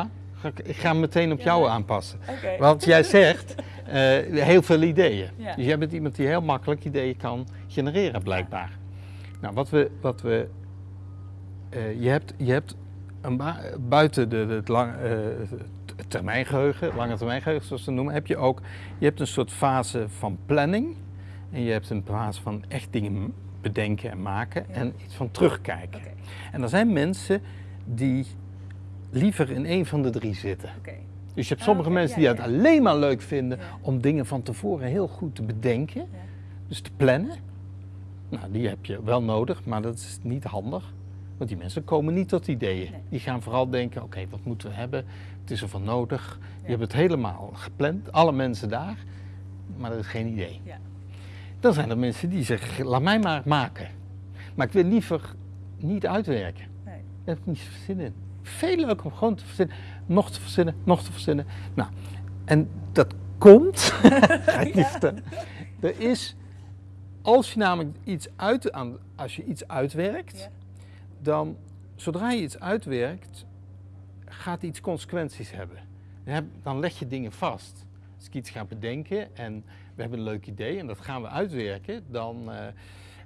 Ja? Ik- ga hem meteen op Ja, jou aanpassen. Want jij zegt eh, heel veel ideeën. Ja. Dus jij bent iemand die heel makkelijk ideeën kan genereren, blijkbaar. Nou, wat we. Wat we eh, je hebt, je hebt een buiten de, de, het lang, eh, het termijngeheugen, lange termijngeheugen zoals ze het noemen, heb je ook. Je hebt een soort fase van planning. En je hebt een fase van echt dingen bedenken en maken. Ja. En iets van terugkijken. Oké, En er zijn mensen die liever in één van de drie zitten. Dus je hebt Ah, sommige mensen ja, die het ja. alleen maar leuk vinden Ja. om dingen van tevoren heel goed te bedenken. Dus te plannen. Nou, die heb je wel nodig, maar dat is niet handig. Want die mensen komen niet tot ideeën. Nee. Die gaan vooral denken, oké, wat moeten we hebben? Het is ervan nodig. Ja. Je hebt het helemaal gepland, alle mensen daar, maar er is geen idee. Ja. Dan zijn er mensen die zeggen, laat mij maar maken. Maar ik wil liever niet uitwerken. Nee. Daar heb ik niet zin in. Veel leuker om gewoon te verzinnen, nog te verzinnen, nog te verzinnen. Nou, en dat komt, ga ik niet vertellen. Er is, als je namelijk iets uit, aan, als je iets uitwerkt, Ja. dan zodra je iets uitwerkt, gaat iets consequenties hebben. Dan leg je dingen vast. Als ik iets ga bedenken en we hebben een leuk idee en dat gaan we uitwerken, dan, eh,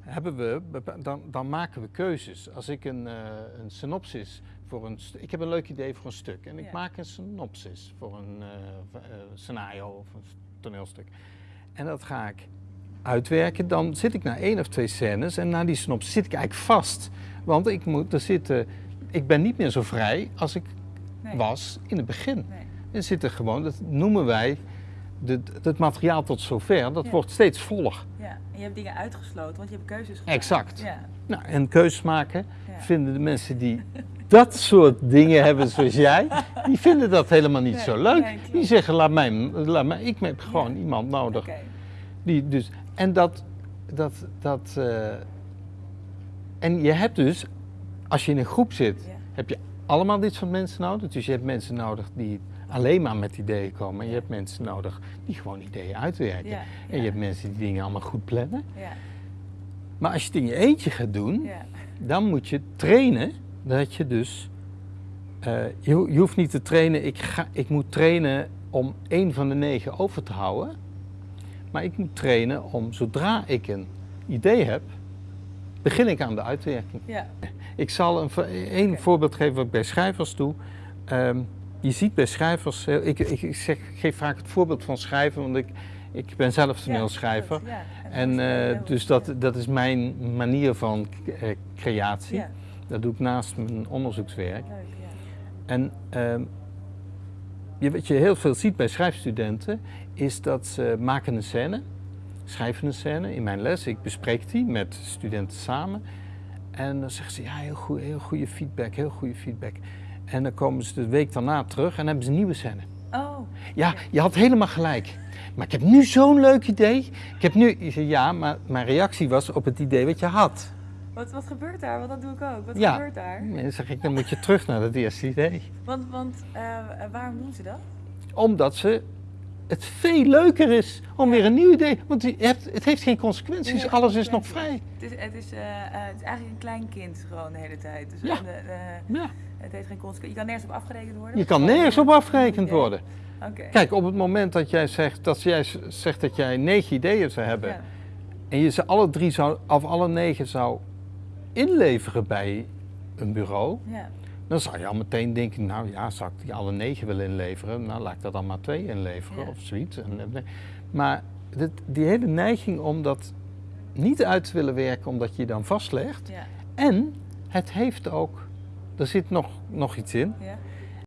hebben we, dan, dan maken we keuzes. Als ik een, eh, een synopsis voor een ik heb een leuk idee voor een stuk en ik Ja. maak een synopsis voor een eh, eh, scenario of een toneelstuk. En dat ga ik uitwerken, dan zit ik na één of twee scènes en na die synopsis zit ik eigenlijk vast. Want ik, moet er zitten, ik ben niet meer zo vrij als ik Nee. was in het begin. Nee. Er zitten gewoon, dat noemen wij, de, het materiaal tot zover, dat Ja. wordt steeds voller. Ja. En je hebt dingen uitgesloten, want je hebt keuzes gemaakt. Exact. Ja. Nou, en keuzes maken Ja. vinden de mensen die dat soort dingen hebben zoals jij, die vinden dat helemaal niet Nee, zo leuk. nee, die zeggen, laat mij, laat mij, ik heb gewoon iemand nodig. Oké. Die dus, en dat, dat, dat, eh, en je hebt dus, als je in een groep zit, heb je allemaal dit soort mensen nodig. Dus je hebt mensen nodig die alleen maar met ideeën komen. En je hebt mensen nodig die gewoon ideeën uitwerken. Ja. En je hebt mensen die dingen allemaal goed plannen. Ja. Maar als je het in je eentje gaat doen, dan moet je trainen dat je dus. eh, je, je hoeft niet te trainen, ik, ga, ik moet trainen om één van de negen over te houden. Maar ik moet trainen om zodra ik een idee heb, begin ik aan de uitwerking. Ja. Ik zal een, Oké. voorbeeld geven wat ik bij schrijvers doe. Ehm, je ziet bij schrijvers, heel- ik, ik, ik zeg, ik geef vaak het voorbeeld van schrijven, want ik, ik ben zelf toneelschrijver. Ja. En eh, dus dat, dat is mijn manier van eh, creatie. Ja. Dat doe ik naast mijn onderzoekswerk. Leuk, ja. En ehm, je, wat je heel veel ziet bij schrijfstudenten, is dat ze maken een scène, schrijven een scène in mijn les. Ik bespreek die met studenten samen. En dan zeggen ze, ja, heel, goed, heel goede feedback, heel goede feedback. En dan komen ze de week daarna terug en hebben ze een nieuwe scène. Oh. Ja, je had helemaal gelijk. Maar ik heb nu zo'n leuk idee. Ik heb nu, ja, maar mijn reactie was op het idee wat je had. Wat, wat gebeurt daar? Want dat doe ik ook. Wat Ja. gebeurt daar? En dan zeg ik, dan moet je terug naar het eerste idee. Want, want eh, waarom doen ze dat? Omdat ze het veel leuker is om weer een nieuw idee. Want je hebt, het heeft geen consequenties, alles is nog vrij. Het is, het is, eh, eh, het is eigenlijk een klein kind gewoon de hele tijd. Dus Ja. Ja. het heeft geen consequenties. Je kan nergens op afgerekend worden. Je kan nergens op afgerekend worden. Oké. Kijk, op het moment dat jij zegt dat, jij zegt dat jij negen ideeën zou hebben. Ja. en je ze alle drie zou, of alle negen zou inleveren bij een bureau. Ja. Dan zou je al meteen denken, nou ja, zou ik die alle negen willen inleveren? Nou, laat ik dat dan maar twee inleveren Ja. of zoiets. Eh, Maar dit, die hele neiging om dat niet uit te willen werken omdat je je dan vastlegt. Ja. En het heeft ook, er zit nog, nog iets in, Ja.